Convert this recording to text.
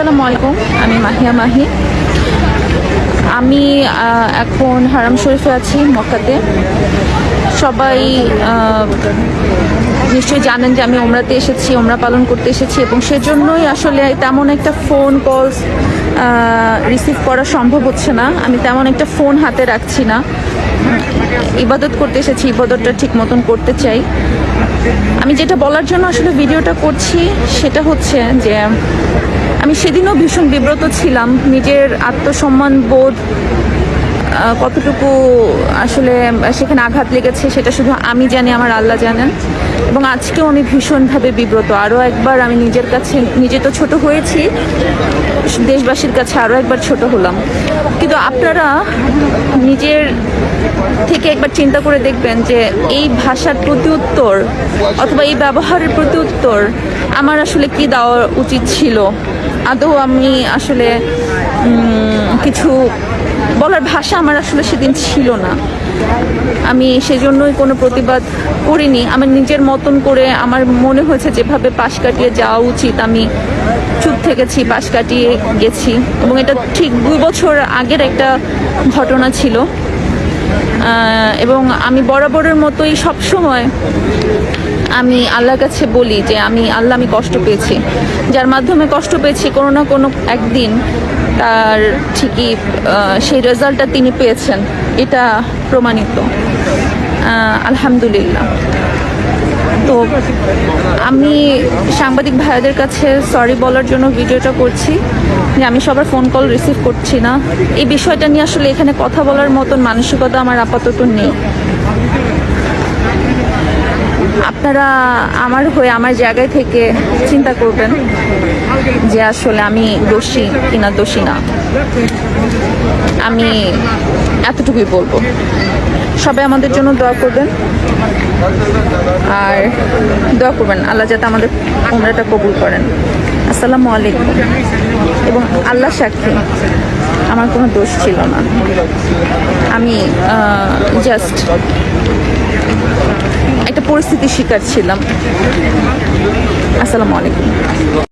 আসসালামু আলাইকুম, আমি মাহিয়া মাহি। আমি এখন হারাম শরীফে আছি মক্কাতে। সবাই নিশ্চয়ই জানেন যে আমি ওমরাতে এসেছি ওমরা পালন করতে এসেছি, এবং সেজন্যই আসলে তেমন একটা ফোন কলস রিসিভ করা সম্ভব হচ্ছে না। আমি তেমন একটা ফোন হাতে রাখছি না। ইবাদত করতে এসেছি, ইবাদতটা ঠিক মতন করতে চাই। আমি যেটা বলার জন্য আসলে ভিডিওটা করছি, সেটা হচ্ছে যে আমি সেদিনও ভীষণ বিব্রত ছিলাম। নিজের আত্মসম্মান বোধ কতটুকু আসলে সেখানে আঘাত লেগেছে সেটা শুধু আমি জানি, আমার আল্লাহ জানেন। এবং আজকেও আমি ভীষণভাবে বিব্রত। আরও একবার আমি নিজের কাছে, নিজে তো ছোট হয়েছি, দেশবাসীর কাছে আরও একবার ছোট হলাম। কিন্তু আপনারা নিজের থেকে একবার চিন্তা করে দেখবেন যে এই ভাষার প্রতি উত্তর অথবা এই ব্যবহারের প্রতি উত্তর আমার আসলে কি দেওয়া উচিত ছিল। আদৌ আমি আসলে কিছু বলার ভাষা আমার আসলে সেদিন ছিল না। আমি সেজন্যই কোনো প্রতিবাদ করিনি। আমার নিজের মতন করে আমার মনে হয়েছে যেভাবে পাশ কাটিয়ে যাওয়া উচিত, আমি চুপ থেকেছি, পাশ কাটিয়ে গেছি। এবং এটা ঠিক দুই বছর আগের একটা ঘটনা ছিল। এবং আমি বরাবরের মতোই সব সময় আমি আল্লাহর কাছে বলি যে আমি আল্লাহ, আমি কষ্ট পেয়েছি। যার মাধ্যমে কষ্ট পেয়েছি, কোনো না কোনো একদিন তার ঠিকই সেই রেজাল্টটা তিনি পেয়েছেন। এটা প্রমাণিত। আলহামদুলিল্লাহ। তো আমি সাংবাদিক ভাইয়াদের কাছে সরি বলার জন্য ভিডিওটা করছি, যে আমি সবার ফোন কল রিসিভ করছি না। এই বিষয়টা নিয়ে আসলে এখানে কথা বলার মতন মানসিকতা আমার আপাতত নেই। আপনারা আমার হয়ে, আমার জায়গায় থেকে চিন্তা করবেন যে আসলে আমি দোষী কিনা দোষী না। আমি এতটুকুই বলব। সবাই আমাদের জন্য দোয়া করবেন। আর দোয়া করবেন, আল্লাহ যাতে আমাদের উমরাটা কবুল করেন। আসসালামু আলাইকুম। এবং আল্লাহ সাক্ষী, আমার কোনো দোষ ছিল না। আমি জাস্ট একটা পরিস্থিতির শিকার ছিলাম। আসসালামু আলাইকুম।